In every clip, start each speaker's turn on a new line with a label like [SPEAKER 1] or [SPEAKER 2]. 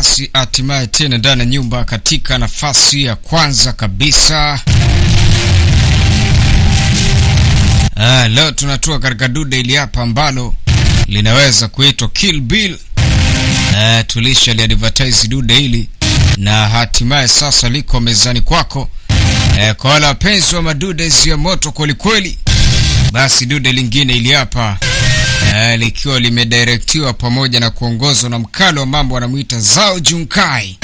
[SPEAKER 1] basi hatimaye tena ndani ya nyumba katika nafasi ya kwanza kabisa. Ah, leo tunatua katika duda ili hapa ambalo linaweza kuitwa Kill Bill. Ah, tulisha liadvertise duda hili na hatimaye sasa liko mezani kwako. Eh, kwa wale wapenzi wa madude ya moto kwelikweli, basi dude lingine ili hapa eh, likiwa limedirektiwa pamoja na kuongozwa na mkali wa mambo anamwita Zhao Junkai.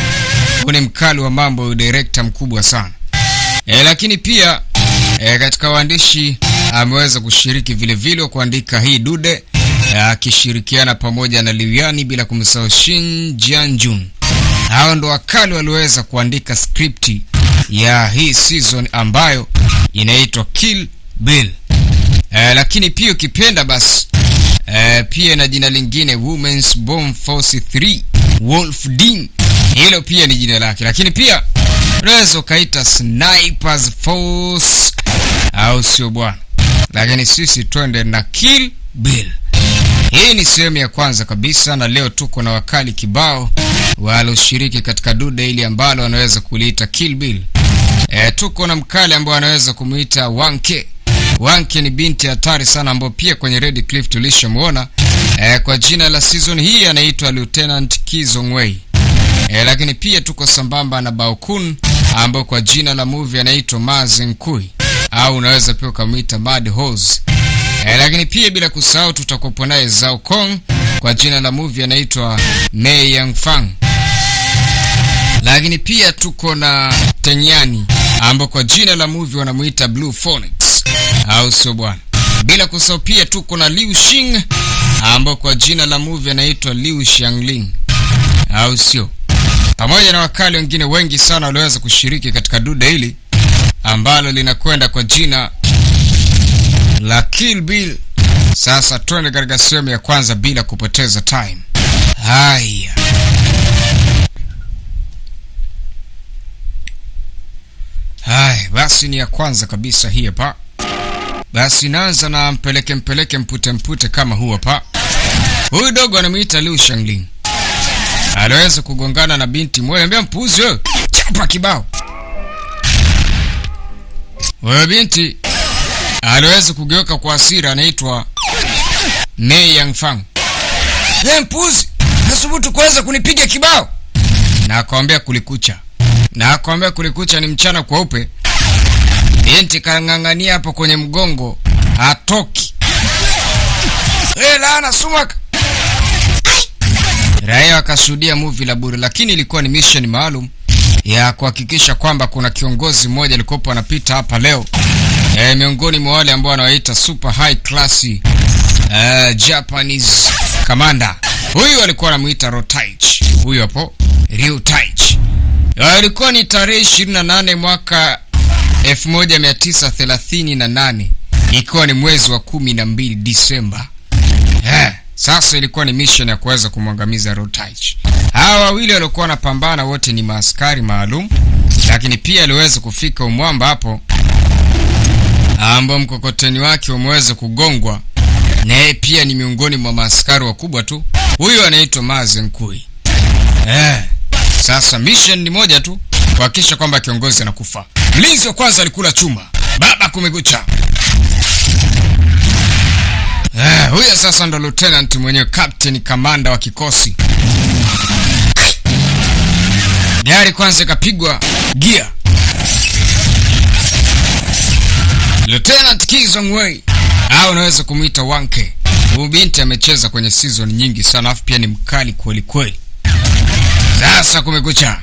[SPEAKER 1] Huyu ni mkali wa mambo, director mkubwa sana e, lakini pia e, katika waandishi ameweza kushiriki vile vile kuandika hii dude akishirikiana pamoja na Liwiani bila kumsahau Shin Jianjun. Hao ndo wakali walioweza kuandika skripti ya hii season ambayo inaitwa Kill Bill. Eh, lakini pia ukipenda basi e, pia na jina lingine Women's Bomb Force 3 Wolf Dean, hilo pia ni jina lake, lakini pia unaweza ukaita Snipers Force au sio bwana? Lakini sisi twende na Kill Bill. Hii ni sehemu ya kwanza kabisa, na leo tuko na wakali kibao walioshiriki katika duda hili ambalo wanaweza kuliita Kill Bill. E, tuko na mkali ambao anaweza kumuita Wanke. Wanke ni binti hatari sana ambao pia kwenye Red Cliff tulishamuona e, kwa jina la season hii anaitwa Lieutenant Kizongwei. E, lakini pia tuko sambamba na Baokun ambao kwa jina la movie anaitwa Mazinkui au unaweza pia ukamwita Mad Hose. E, lakini pia bila kusahau tutakuwa naye Zhao Kong kwa jina la movie anaitwa Mei Yang Fang. Lakini pia tuko na Tenyani ambao kwa jina la movie wanamuita Blue Phoenix au sio bwana? Bila kusahau pia tuko na Liu Xing ambao kwa jina la movie anaitwa Liu Xiangling au sio? Pamoja na wakali wengine wengi sana walioweza kushiriki katika duda hili ambalo linakwenda kwa jina la Kill Bill. Sasa twende katika sehemu ya kwanza bila kupoteza time. Haya, haya basi, ni ya kwanza kabisa hii hapa. Basi naanza na mpeleke mpeleke mpute mpute kama huu hapa. Huyu dogo anamuita Liu Shangling, aliweza kugongana na binti mmoja, ambia mpuzi wewe, chapa kibao. Wewe binti aliweza kugeuka kwa hasira, anaitwa Mei Yang Fang. Hey, mpuzi, nasubutu kuweza kunipiga kibao? Na kulikucha, na kulikucha ni mchana kweupe. Binti kang'ang'ania hapo kwenye mgongo, hatoki. Hey, laana sumak. Raia wakashuhudia movie la bure, lakini ilikuwa ni mission maalum ya kuhakikisha kwamba kuna kiongozi mmoja alikopo anapita hapa leo e, miongoni mwa wale ambao wanawaita super high class uh, Japanese commander. Huyu alikuwa anamuita Rotaich, huyu hapo Ryutaich. Ilikuwa ni tarehe 28 mwaka 1938 ikiwa ni mwezi wa kumi na mbili Disemba. Eh, sasa ilikuwa ni mission ya kuweza kumwangamiza Rotich. Hawa wawili waliokuwa wanapambana wote ni maaskari maalum, lakini pia aliweza kufika umwamba hapo ambao mkokoteni wake umeweza kugongwa, na yeye pia ni miongoni mwa maaskari wakubwa tu. Huyu anaitwa Mazenkui. Eh, sasa mission ni moja tu, kuhakikisha kwamba kiongozi anakufa. Mlinzi wa kwanza alikula chuma, baba kumekucha. Eh, huyo sasa ndo lieutenant mwenyewe, captain kamanda wa kikosi. Gari kwanza ikapigwa gia. Lieutenant Kizongwei au unaweza kumwita Wanke. Huyu binti amecheza kwenye season nyingi sana, afu pia ni mkali kweli kweli. Sasa kumekucha,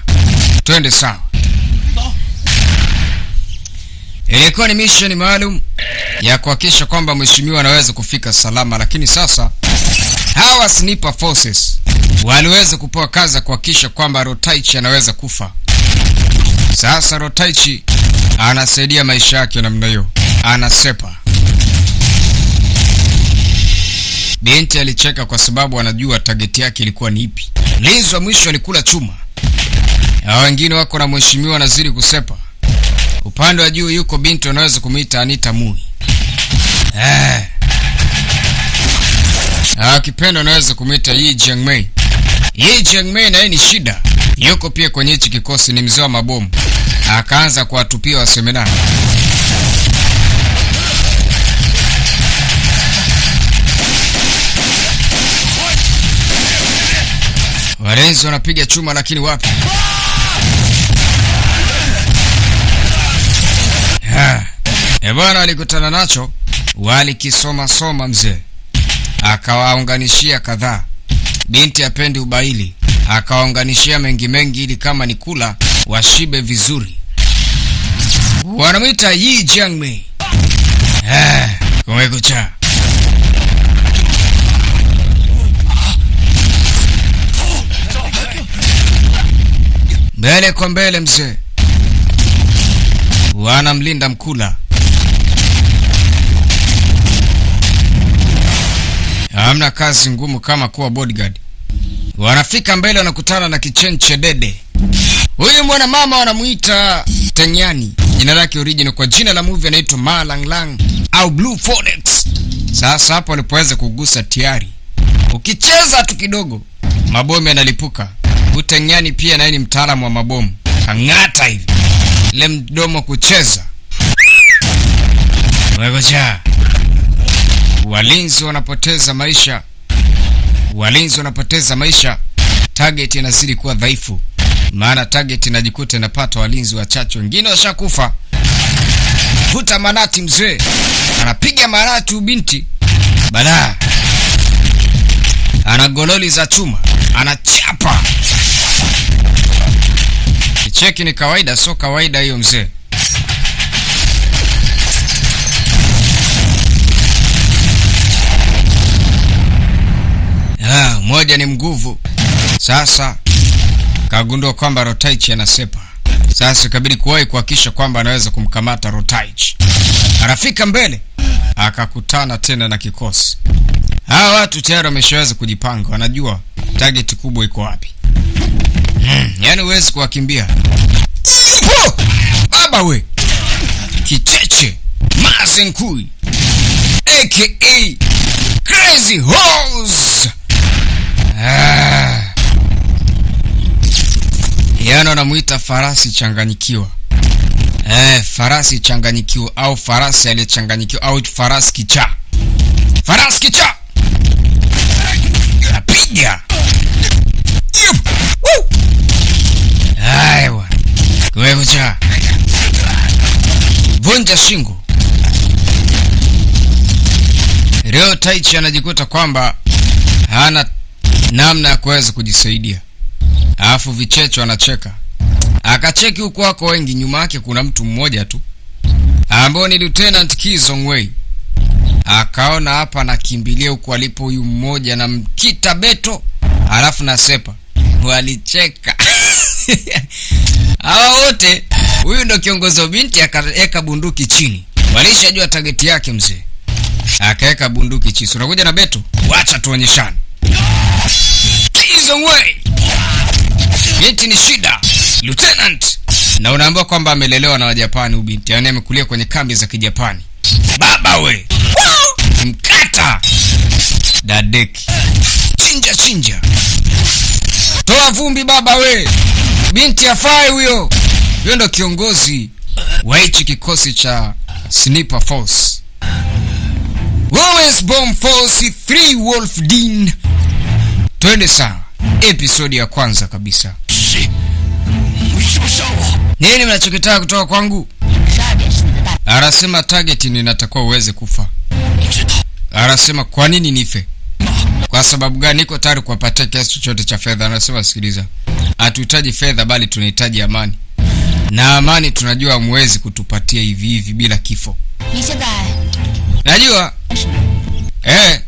[SPEAKER 1] twende sawa. Ilikuwa ni mission maalum ya kuhakikisha kwamba mheshimiwa anaweza kufika salama, lakini sasa hawa sniper forces waliweza kupewa kazi ya kuhakikisha kwamba Rotaichi anaweza kufa. Sasa Rotaichi anasaidia maisha yake namna hiyo, anasepa. Binti alicheka kwa sababu anajua tageti yake ilikuwa ni ipi. Mlinzi wa mwisho alikula chuma, hao wengine wako na mheshimiwa anazidi kusepa. Upande wa juu yuko binti unaweza kumwita Anita Mui. Eh. Akipenda unaweza kumwita Yi Jiangmei. Yi Jiangmei naye ni shida, yuko pia kwenye hichi kikosi, ni mzee wa mabomu. Akaanza kuwatupia waseminari. Walinzi wanapiga chuma, lakini wapi? E bwana, walikutana nacho, walikisoma soma mzee, akawaunganishia kadhaa. Binti apendi ubaili, akawaunganishia mengi mengi, ili kama ni kula washibe vizuri. Wanamwita Yi Jiangmei. Eh, kumekucha. Mbele kwa mbele mzee, wanamlinda mkula. Hamna kazi ngumu kama kuwa bodyguard. Wanafika mbele, wanakutana na kichenche dede. Huyu mwana mama wanamuita Tenyani, jina lake original. Kwa jina la movie anaitwa Ma Lang Lang au Blue Phoenix. Sasa hapo walipoweza kugusa tiari, ukicheza tu kidogo mabomu yanalipuka. Utenyani pia naye ni mtaalamu wa mabomu, kang'ata hivi le mdomo kucheza wegoja. Walinzi wanapoteza maisha, walinzi wanapoteza maisha. Target inazidi kuwa dhaifu, maana target inajikuta inapata walinzi wachache, wengine washakufa. Vuta manati, mzee anapiga manati, ubinti badaa, ana gololi za chuma, anachapa kicheki. Ni kawaida, sio kawaida hiyo mzee. Ah, moja ni mguvu. Sasa kagundua kwamba Rotaichi anasepa. Sasa ikabidi kuwahi kuhakikisha kwamba anaweza kumkamata Rotaichi. Anafika mbele, akakutana tena na kikosi. Hawa watu tayari wameshaweza kujipanga, wanajua target kubwa iko wapi. Hmm, yani huwezi kuwakimbia. Baba we kicheche mazenkui aka crazy horse Ah. Yaani wanamuita farasi changanyikiwa. Eh, farasi changanyikiwa au farasi aliyechanganyikiwa au farasi kichaa. Farasi kichaa. Napiga. Aiwa. Cha. Vunja shingo. Leo Taichi anajikuta kwamba hana namna ya kuweza kujisaidia, alafu vichecho anacheka. Akacheki huku wako wengi, nyuma yake kuna mtu mmoja tu ambao ni Lieutenant Kizongwei. Akaona hapa anakimbilia huku alipo huyu mmoja na mkita beto, alafu na sepa, walicheka hawa wote. Huyu ndo kiongozi wa binti, akaweka bunduki chini, walishajua tageti yake mzee, akaweka bunduki chini. Unakuja na beto, wacha tuonyeshane Kizongwei. Yeti ni shida Lieutenant, na unaambiwa kwamba amelelewa na Wajapani. Ubinti yaani amekulia kwenye kambi za Kijapani. Baba we mkata dadeki, chinja chinja, toa vumbi baba we, binti afai huyo. Huyo ndo kiongozi wa hichi kikosi cha Sniper Force, Bomb Force 3 Wolf Dean. Twende sawa, episodi ya kwanza kabisa. Nini mnachokitaka kutoka kwangu? Anasema target ni natakuwa uweze kufa. Anasema kwa nini nife? Kwa sababu gani? Niko tayari kuwapatia kiasi chochote cha fedha. Anasema sikiliza, hatuhitaji fedha, bali tunahitaji amani, na amani tunajua hamwezi kutupatia hivi hivi bila kifo. Najua eh,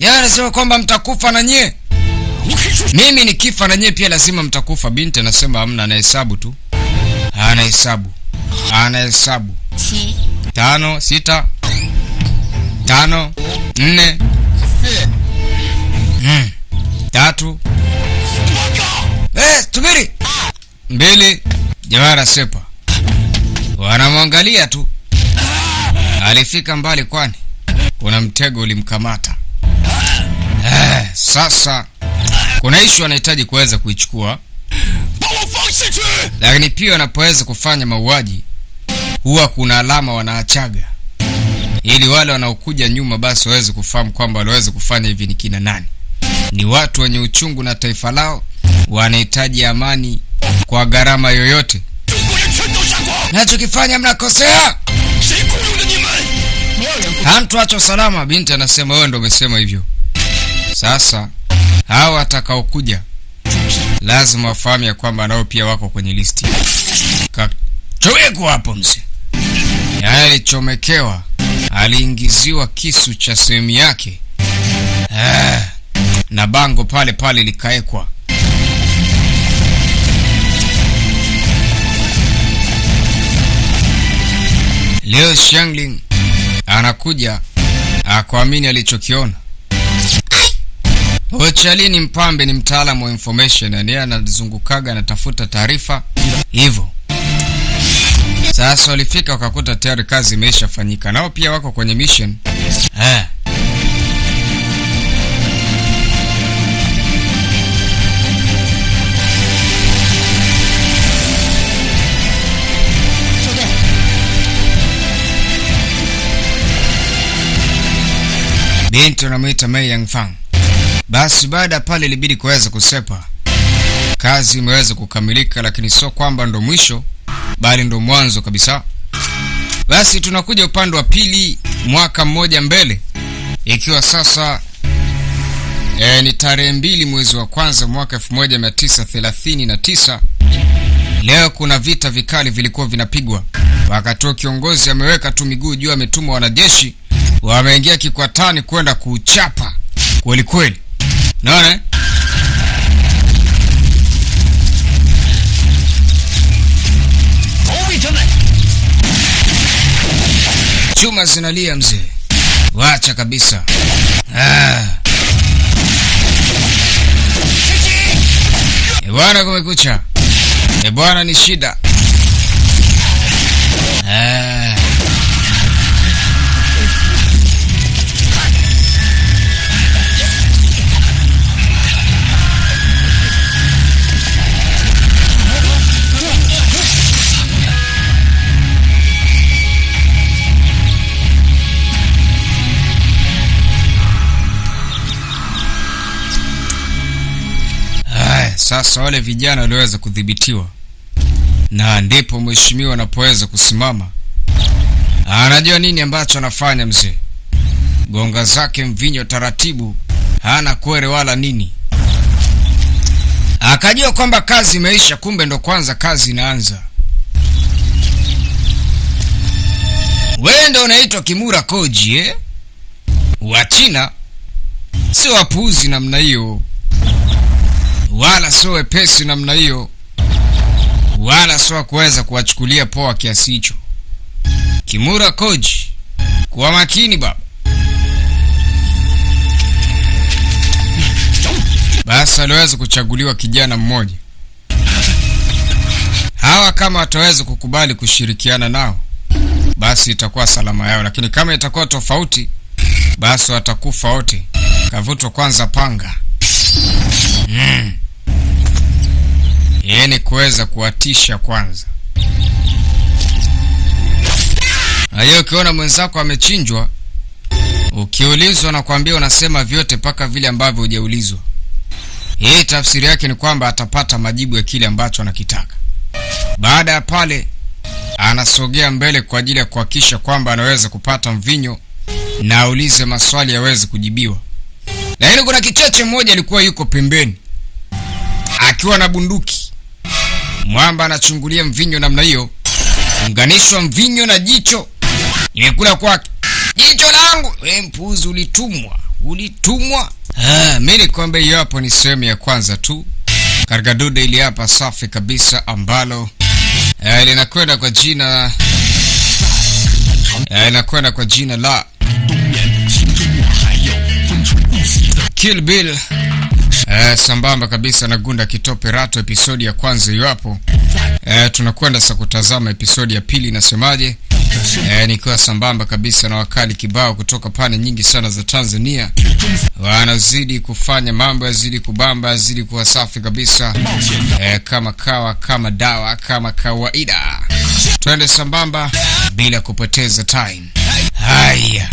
[SPEAKER 1] yeye anasema kwamba mtakufa na nyie. Mimi nikifa na nyie pia lazima mtakufa. Binti anasema hamna, anahesabu tu, anahesabu, anahesabu tano, sita, tano, nne, mm, tatu, eh, mbili. Jamaa anasepa, wanamwangalia tu. Alifika mbali, kwani? Kuna mtego ulimkamata. Eh, sasa kuna ishu anahitaji kuweza kuichukua, lakini pia wanapoweza kufanya mauaji huwa kuna alama wanaachaga, ili wale wanaokuja nyuma basi waweze kufahamu kwamba waliweza kufanya hivi ni kina nani. Ni watu wenye uchungu na taifa lao, wanahitaji amani kwa gharama yoyote. Nachokifanya mnakosea hantuacho salama. Binti anasema wewe ndo umesema hivyo. Sasa hawa watakaokuja lazima wafahamu ya kwamba nao pia wako kwenye listi. Kachomekwa hapo mzee, yaani alichomekewa, aliingiziwa kisu cha sehemu yake eh, na bango pale pale likawekwa Leo Shangling anakuja akuamini alichokiona. Ochali ni mpambe, ni mtaalamu wa information, yani anazungukaga anatafuta taarifa hivyo. Sasa walifika wakakuta tayari kazi imeshafanyika, nao pia wako kwenye mission eh. Binti wanamwita Mei Yangfang. Basi baada ya pale ilibidi kuweza kusepa. Kazi imeweza kukamilika, lakini sio kwamba ndo mwisho, bali ndo mwanzo kabisa. Basi tunakuja upande wa pili, mwaka mmoja mbele, ikiwa sasa e, ni tarehe mbili mwezi wa kwanza mwaka 1939. Leo kuna vita vikali vilikuwa vinapigwa, wakati huo kiongozi ameweka tu miguu juu, ametuma wanajeshi wameingia kikwatani kwenda kuchapa kweli kweli, naona eh? chuma zinalia mzee, wacha kabisa ah. E bwana, kumekucha. E bwana, ni shida. Sasa wale vijana waliweza kudhibitiwa, na ndipo mheshimiwa anapoweza kusimama. Anajua nini ambacho anafanya mzee, gonga zake mvinyo taratibu, hana kwere wala nini. Akajua kwamba kazi imeisha, kumbe ndo kwanza kazi inaanza. Wewe ndo unaitwa Kimura Koji eh? Wachina si wapuuzi namna hiyo wala sio wepesi namna hiyo, wala sio kuweza kuwachukulia poa kiasi hicho. Kimura Koji, kuwa makini baba. Basi aliweza kuchaguliwa kijana mmoja. Hawa kama wataweza kukubali kushirikiana nao, basi itakuwa salama yao, lakini kama itakuwa tofauti, basi watakufa wote. Kavutwa kwanza panga mm. Yeye ni kuweza kuwatisha kwanza. Na hiyo ukiona mwenzako amechinjwa, ukiulizwa na kuambia unasema vyote mpaka vile ambavyo hujaulizwa. Hii tafsiri yake ni kwamba atapata majibu ya kile ambacho anakitaka. Baada ya pale, anasogea mbele kwa ajili ya kuhakikisha kwamba anaweza kupata mvinyo na aulize maswali yaweze kujibiwa. Lakini kuna kicheche mmoja alikuwa yuko pembeni akiwa na bunduki. Mwamba anachungulia mvinyo namna hiyo, unganishwa mvinyo na jicho, nimekula kwake jicho langu. We mpuzi, ulitumwa ulitumwa. Ah, mi nikwambia hiyo hapo ni sehemu ya kwanza tu katika duda ili hapa safi kabisa ambalo eh, linakwenda kwa jina eh, linakwenda kwa jina la Kill Bill. Eh, sambamba kabisa na Gunda Kitope Rato, episodi ya kwanza iwapo. Eh, tunakwenda sasa kutazama episodi ya pili inasemaje, eh, nikiwa sambamba kabisa na wakali kibao kutoka pande nyingi sana za Tanzania, wanazidi kufanya mambo yazidi kubamba, yazidi kuwa safi kabisa, eh, kama kawa, kama dawa, kama kawaida. Twende sambamba bila kupoteza time. Haya.